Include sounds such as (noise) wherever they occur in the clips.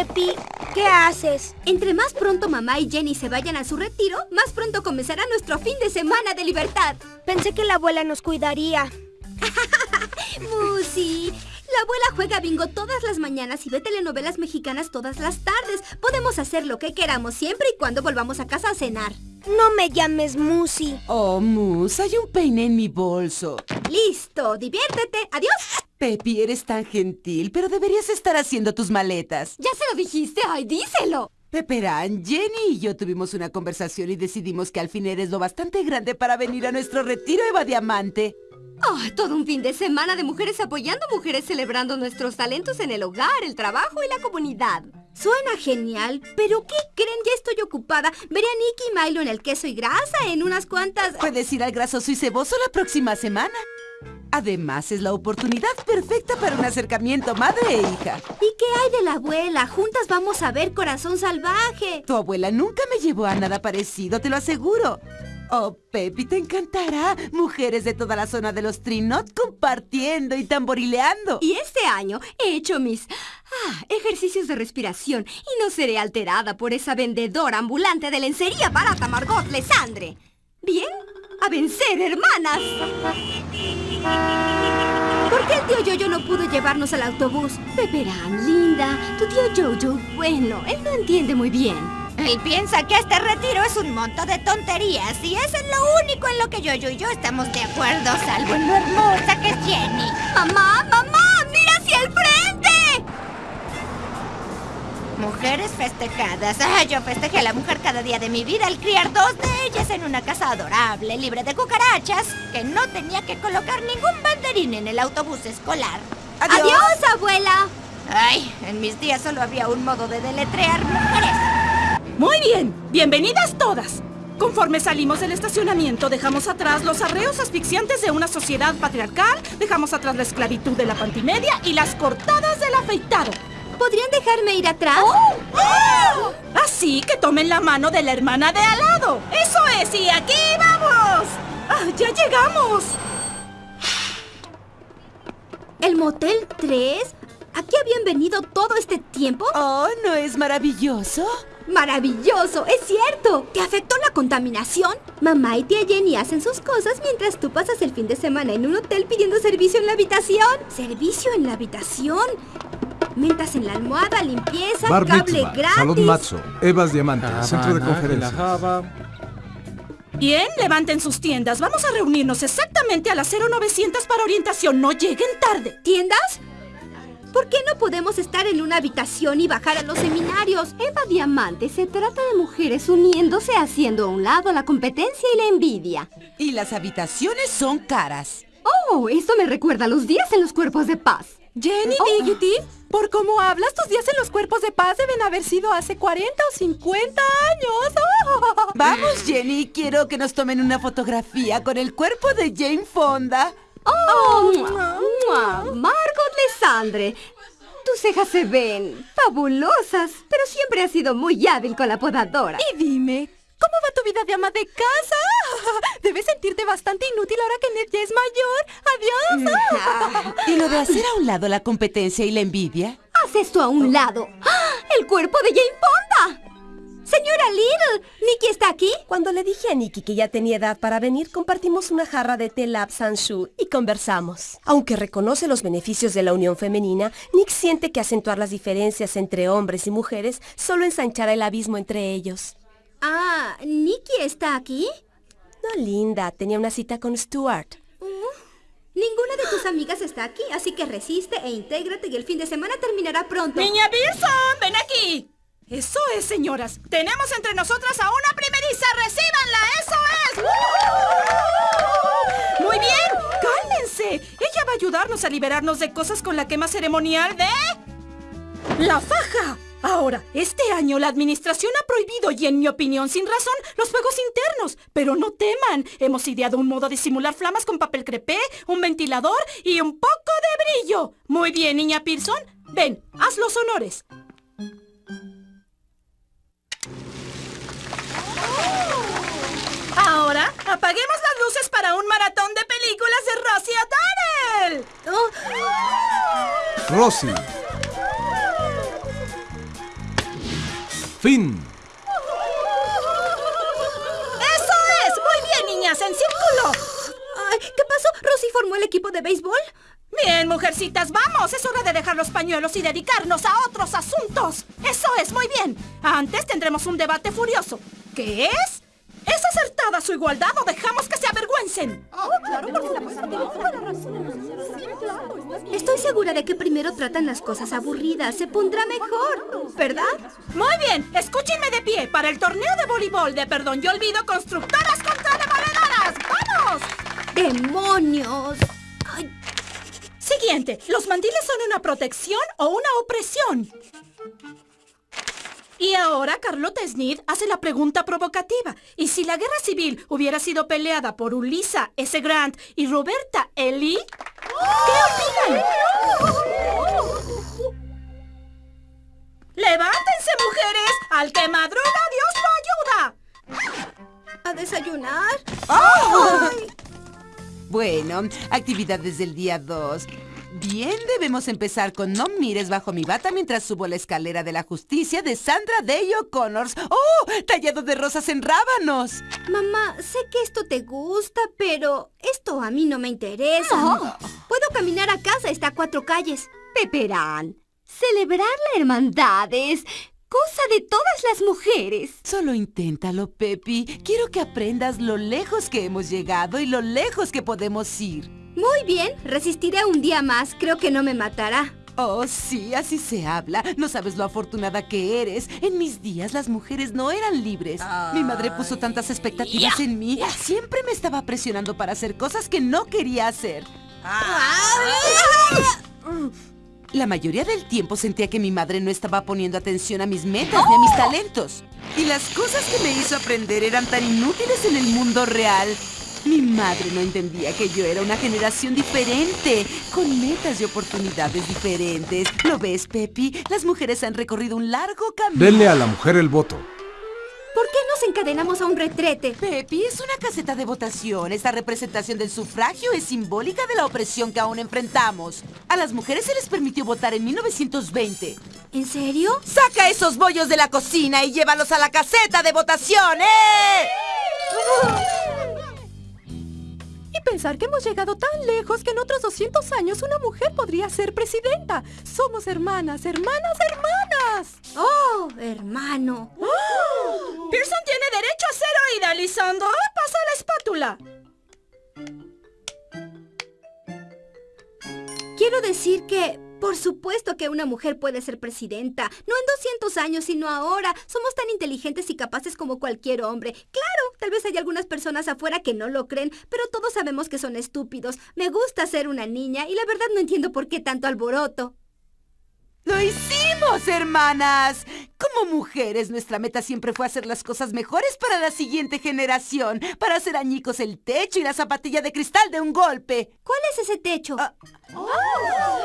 Pepi, ¿qué haces? Entre más pronto mamá y Jenny se vayan a su retiro, más pronto comenzará nuestro fin de semana de libertad. Pensé que la abuela nos cuidaría. (laughs) Musi, abuela juega bingo todas las mañanas y ve telenovelas mexicanas todas las tardes. Podemos hacer lo que queramos siempre y cuando volvamos a casa a cenar. No me llames Musi. Oh, Mus, hay un peine en mi bolso. Listo, diviértete. Adiós. Pepi, eres tan gentil, pero deberías estar haciendo tus maletas. Ya se lo dijiste. Ay, díselo. Peperán, Jenny y yo tuvimos una conversación y decidimos que al fin eres lo bastante grande para venir a nuestro retiro Eva Diamante. Oh, todo un fin de semana de mujeres apoyando mujeres celebrando nuestros talentos en el hogar, el trabajo y la comunidad. Suena genial, pero ¿qué creen? Ya estoy ocupada. Veré a Nicky y Milo en el queso y grasa en unas cuantas... Puedes ir al grasoso y ceboso la próxima semana. Además, es la oportunidad perfecta para un acercamiento madre e hija. ¿Y qué hay de la abuela? Juntas vamos a ver Corazón Salvaje. Tu abuela nunca me llevó a nada parecido, te lo aseguro. Oh, Pepi, te encantará. Mujeres de toda la zona de los Trinot compartiendo y tamborileando. Y este año he hecho mis ah, ejercicios de respiración y no seré alterada por esa vendedora ambulante de lencería barata Margot Lesandre. ¿Bien? ¡A vencer, hermanas! ¿Por qué el tío Yoyo no pudo llevarnos al autobús? Peperán, linda, tu tío Jojo, bueno, él no entiende muy bien. Él piensa que este retiro es un monto de tonterías y eso es lo único en lo que yo, yo y yo estamos de acuerdo, salvo en lo hermosa que es Jenny. ¡Mamá, mamá! ¡Mira hacia el frente! Mujeres festejadas. Ah, yo festejé a la mujer cada día de mi vida al criar dos de ellas en una casa adorable, libre de cucarachas, que no tenía que colocar ningún banderín en el autobús escolar. ¡Adiós, ¡Adiós abuela! Ay, en mis días solo había un modo de deletrear mujeres. Bienvenidas todas. Conforme salimos del estacionamiento, dejamos atrás los arreos asfixiantes de una sociedad patriarcal, dejamos atrás la esclavitud de la pantimedia y las cortadas del afeitado. ¿Podrían dejarme ir atrás? ¡Oh! ¡Oh! Así que tomen la mano de la hermana de al lado. ¡Eso es! ¡Y aquí vamos! ¡Ah, ¡Ya llegamos! ¿El Motel 3? ¿Aquí habían venido todo este tiempo? Oh, ¿no es maravilloso? ¡Maravilloso! ¡Es cierto! ¿Te afectó la contaminación? Mamá y tía Jenny hacen sus cosas mientras tú pasas el fin de semana en un hotel pidiendo servicio en la habitación. ¿Servicio en la habitación? Mentas en la almohada, limpieza, cable gratis. Salón Matzo, Evas Diamante, centro de conferencias. Bien, levanten sus tiendas. Vamos a reunirnos exactamente a las 0900 para orientación. No lleguen tarde. ¿Tiendas? ¿Por qué no podemos estar en una habitación y bajar a los seminarios? Eva Diamante se trata de mujeres uniéndose haciendo a un lado la competencia y la envidia. Y las habitaciones son caras. Oh, eso me recuerda a los días en los cuerpos de paz. Jenny oh. por cómo hablas, tus días en los cuerpos de paz deben haber sido hace 40 o 50 años. (laughs) Vamos, Jenny, quiero que nos tomen una fotografía con el cuerpo de Jane Fonda. ¡Oh! Lesandre. Tus cejas se ven fabulosas, pero siempre has sido muy hábil con la podadora. Y dime, ¿cómo va tu vida de ama de casa? (laughs) Debes sentirte bastante inútil ahora que Ned ya es mayor. ¡Adiós! (laughs) ¿Y lo de hacer a un lado la competencia y la envidia? Haz esto a un lado. ¡Ah! ¡El cuerpo de Jane! Señora Little, ¿Nicky está aquí? Cuando le dije a Nicky que ya tenía edad para venir, compartimos una jarra de té Lab Sanshu y conversamos. Aunque reconoce los beneficios de la unión femenina, Nick siente que acentuar las diferencias entre hombres y mujeres solo ensanchará el abismo entre ellos. Ah, ¿Nicky está aquí? No, linda. Tenía una cita con Stuart. Uh, ninguna de tus amigas está aquí, así que resiste e intégrate y el fin de semana terminará pronto. ¡Niña Pearson! ¡Ven aquí! Eso es, señoras. Tenemos entre nosotras a una primeriza. ¡Recíbanla! ¡Eso es! Muy bien. Cálmense. Ella va a ayudarnos a liberarnos de cosas con la quema ceremonial de... ¡La faja! Ahora, este año la administración ha prohibido, y en mi opinión sin razón, los fuegos internos. Pero no teman, hemos ideado un modo de simular flamas con papel crepé, un ventilador y un poco de brillo. Muy bien, niña Pearson. Ven, haz los honores. Rosie. Fin. ¡Eso es! Muy bien, niñas, en círculo. ¿Qué pasó? ¿Rosy formó el equipo de béisbol? Bien, mujercitas, vamos. Es hora de dejar los pañuelos y dedicarnos a otros asuntos. Eso es, muy bien. Antes tendremos un debate furioso. ¿Qué es? ¿Es acertada su igualdad o dejamos que se avergüencen? Estoy segura de que primero tratan las cosas aburridas. Se pondrá mejor, ¿verdad? Muy bien, escúchenme de pie para el torneo de voleibol de Perdón Yo Olvido Constructoras contra Demoledoras. ¡Vamos! ¡Demonios! Ay, Siguiente, ¿los mandiles son una protección o una opresión? Y ahora Carlota Snid hace la pregunta provocativa. ¿Y si la guerra civil hubiera sido peleada por Ulisa S. Grant y Roberta Ely? ¿Qué opinan? ¡Levántense, mujeres! ¡Al que madruga, Dios lo ayuda! ¿A desayunar? Bueno, actividades del día 2. Bien, debemos empezar con No mires bajo mi bata mientras subo la escalera de la justicia de Sandra Day O'Connors. ¡Oh! Tallado de rosas en rábanos. Mamá, sé que esto te gusta, pero esto a mí no me interesa. Puedo caminar a casa, está a cuatro calles. Peperán, celebrar la hermandad es cosa de todas las mujeres. Solo inténtalo, Pepi. Quiero que aprendas lo lejos que hemos llegado y lo lejos que podemos ir. Muy bien, resistiré un día más. Creo que no me matará. Oh, sí, así se habla. No sabes lo afortunada que eres. En mis días las mujeres no eran libres. Mi madre puso tantas expectativas en mí. Siempre me estaba presionando para hacer cosas que no quería hacer. La mayoría del tiempo sentía que mi madre no estaba poniendo atención a mis metas ni a mis talentos. Y las cosas que me hizo aprender eran tan inútiles en el mundo real. Mi madre no entendía que yo era una generación diferente, con metas y oportunidades diferentes. ¿Lo ves, Pepi? Las mujeres han recorrido un largo camino. Denle a la mujer el voto. ¿Por qué nos encadenamos a un retrete? Pepi, es una caseta de votación. Esta representación del sufragio es simbólica de la opresión que aún enfrentamos. A las mujeres se les permitió votar en 1920. ¿En serio? ¡Saca esos bollos de la cocina y llévalos a la caseta de votación, eh! Y pensar que hemos llegado tan lejos que en otros 200 años una mujer podría ser presidenta. Somos hermanas, hermanas, hermanas. Oh, hermano. Pearson tiene derecho a ser oída, Lisandro. Pasa la espátula. Quiero decir que, por supuesto que una mujer puede ser presidenta. No en 200 años, sino ahora. Somos tan inteligentes y capaces como cualquier hombre. Claro, tal vez hay algunas personas afuera que no lo creen, pero todos sabemos que son estúpidos. Me gusta ser una niña y la verdad no entiendo por qué tanto alboroto. ¡Lo hicimos, hermanas! Como mujeres, nuestra meta siempre fue hacer las cosas mejores para la siguiente generación, para hacer añicos el techo y la zapatilla de cristal de un golpe. ¿Cuál es ese techo? Ah.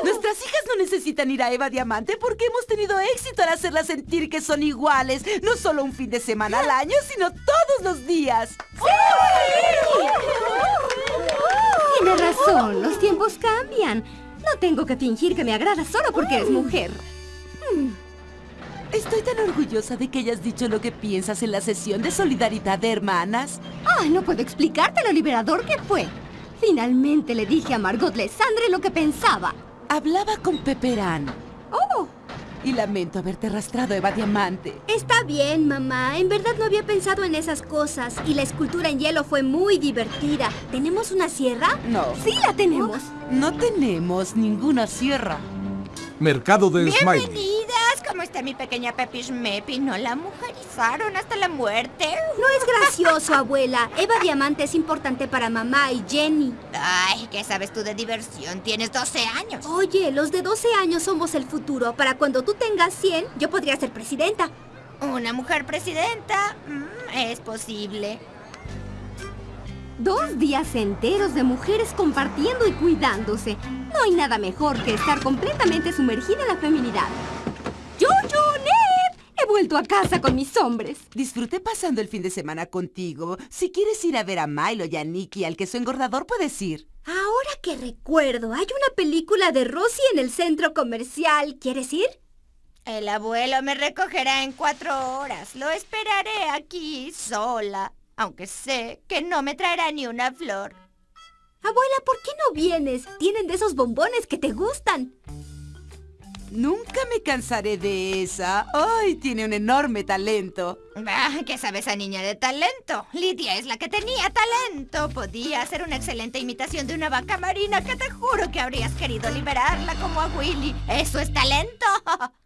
Nuestras hijas no necesitan ir a Eva Diamante porque hemos tenido éxito al hacerlas sentir que son iguales, no solo un fin de semana al año, sino todos los días. Tiene razón, los tiempos cambian. No tengo que fingir que me agrada solo porque eres mujer. Estoy tan orgullosa de que hayas dicho lo que piensas en la sesión de solidaridad de hermanas. Ay, no puedo explicarte lo liberador que fue. Finalmente le dije a Margot Lesandre lo que pensaba. Hablaba con Peperán. ¡Oh! Y lamento haberte arrastrado, Eva Diamante. Está bien, mamá. En verdad no había pensado en esas cosas. Y la escultura en hielo fue muy divertida. ¿Tenemos una sierra? No. Sí la tenemos. No tenemos ninguna sierra. Mercado de Smiley. Bienvenidas. ¿Cómo está mi pequeña Pepi Schmepi? ¿No la mujerizaron hasta la muerte? No es gracioso, (laughs) abuela. Eva Diamante es importante para mamá y Jenny. Ay, ¿qué sabes tú de diversión? Tienes 12 años. Oye, los de 12 años somos el futuro. Para cuando tú tengas 100, yo podría ser presidenta. ¿Una mujer presidenta? Mm, es posible. Dos días enteros de mujeres compartiendo y cuidándose. No hay nada mejor que estar completamente sumergida en la feminidad. ¡Yo, yo, Ned! He vuelto a casa con mis hombres. Disfruté pasando el fin de semana contigo. Si quieres ir a ver a Milo y a Nicky al queso engordador, puedes ir. Ahora que recuerdo, hay una película de Rosy en el centro comercial. ¿Quieres ir? El abuelo me recogerá en cuatro horas. Lo esperaré aquí sola, aunque sé que no me traerá ni una flor. Abuela, ¿por qué no vienes? Tienen de esos bombones que te gustan. Nunca me cansaré de esa. ¡Ay! Tiene un enorme talento. Ah, ¿Qué sabe esa niña de talento? Lidia es la que tenía talento. Podía hacer una excelente imitación de una vaca marina que te juro que habrías querido liberarla como a Willy. ¡Eso es talento! (laughs)